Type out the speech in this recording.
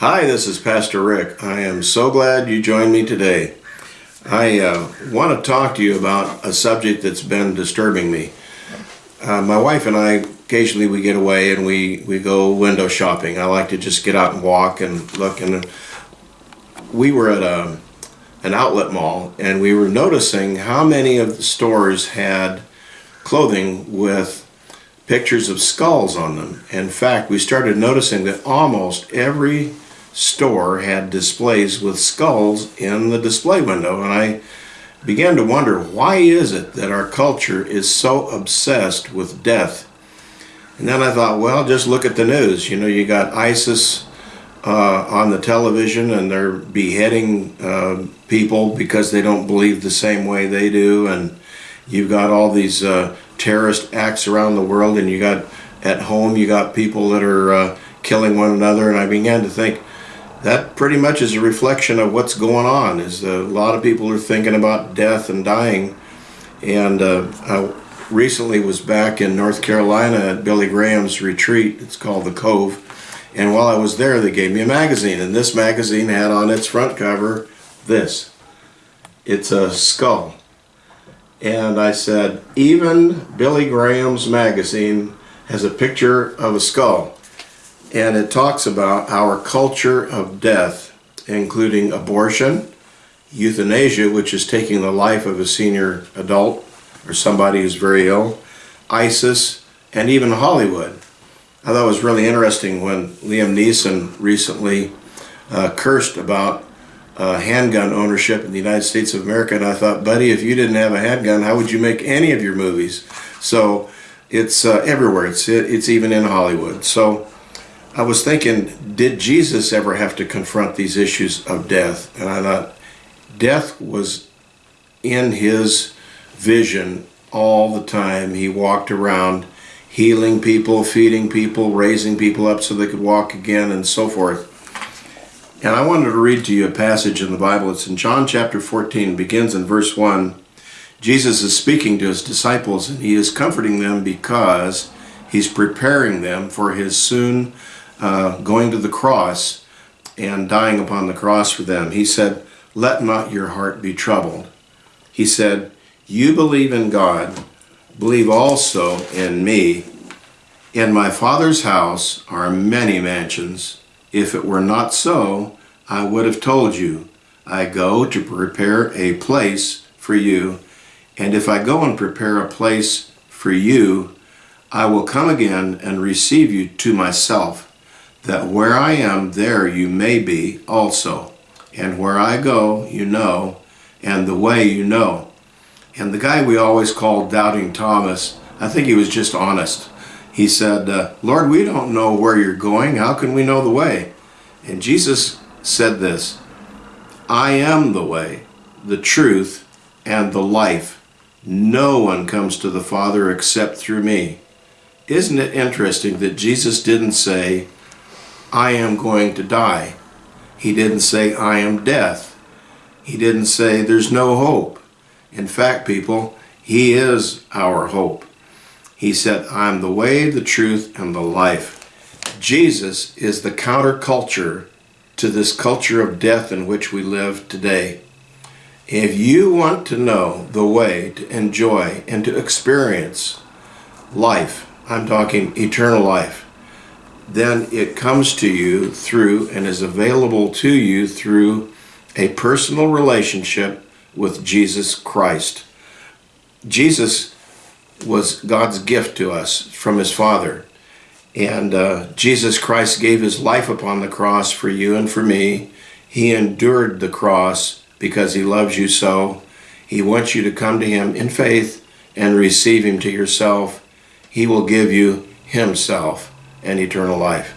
Hi, this is Pastor Rick. I am so glad you joined me today. I uh, want to talk to you about a subject that's been disturbing me. Uh, my wife and I occasionally we get away and we, we go window shopping. I like to just get out and walk and look. And we were at a, an outlet mall and we were noticing how many of the stores had clothing with pictures of skulls on them. In fact, we started noticing that almost every store had displays with skulls in the display window and I began to wonder why is it that our culture is so obsessed with death? And then I thought well just look at the news. You know you got ISIS uh, on the television and they're beheading uh, people because they don't believe the same way they do and you've got all these uh, terrorist acts around the world and you got at home you got people that are uh, killing one another and I began to think that pretty much is a reflection of what's going on is a lot of people are thinking about death and dying. And uh, I recently was back in North Carolina at Billy Graham's retreat. It's called the Cove. And while I was there they gave me a magazine and this magazine had on its front cover this. It's a skull. And I said even Billy Graham's magazine has a picture of a skull and it talks about our culture of death, including abortion, euthanasia, which is taking the life of a senior adult or somebody who's very ill, ISIS, and even Hollywood. I thought it was really interesting when Liam Neeson recently uh, cursed about uh, handgun ownership in the United States of America, and I thought, buddy, if you didn't have a handgun, how would you make any of your movies? So it's uh, everywhere. It's it, it's even in Hollywood. So I was thinking, did Jesus ever have to confront these issues of death? And I thought, death was in his vision all the time. He walked around healing people, feeding people, raising people up so they could walk again, and so forth. And I wanted to read to you a passage in the Bible. It's in John chapter 14, begins in verse 1. Jesus is speaking to his disciples, and he is comforting them because he's preparing them for his soon uh, going to the cross and dying upon the cross for them. He said, let not your heart be troubled. He said, you believe in God, believe also in me. In my Father's house are many mansions. If it were not so, I would have told you. I go to prepare a place for you. And if I go and prepare a place for you, I will come again and receive you to myself, that where I am, there you may be also. And where I go, you know, and the way you know. And the guy we always called Doubting Thomas, I think he was just honest. He said, uh, Lord, we don't know where you're going. How can we know the way? And Jesus said this, I am the way, the truth, and the life. No one comes to the Father except through me. Isn't it interesting that Jesus didn't say, I am going to die. He didn't say, I am death. He didn't say, there's no hope. In fact, people, He is our hope. He said, I'm the way, the truth, and the life. Jesus is the counterculture to this culture of death in which we live today. If you want to know the way to enjoy and to experience life, I'm talking eternal life, then it comes to you through and is available to you through a personal relationship with Jesus Christ. Jesus was God's gift to us from his Father. And uh, Jesus Christ gave his life upon the cross for you and for me. He endured the cross because he loves you so. He wants you to come to him in faith and receive him to yourself. He will give you himself and eternal life.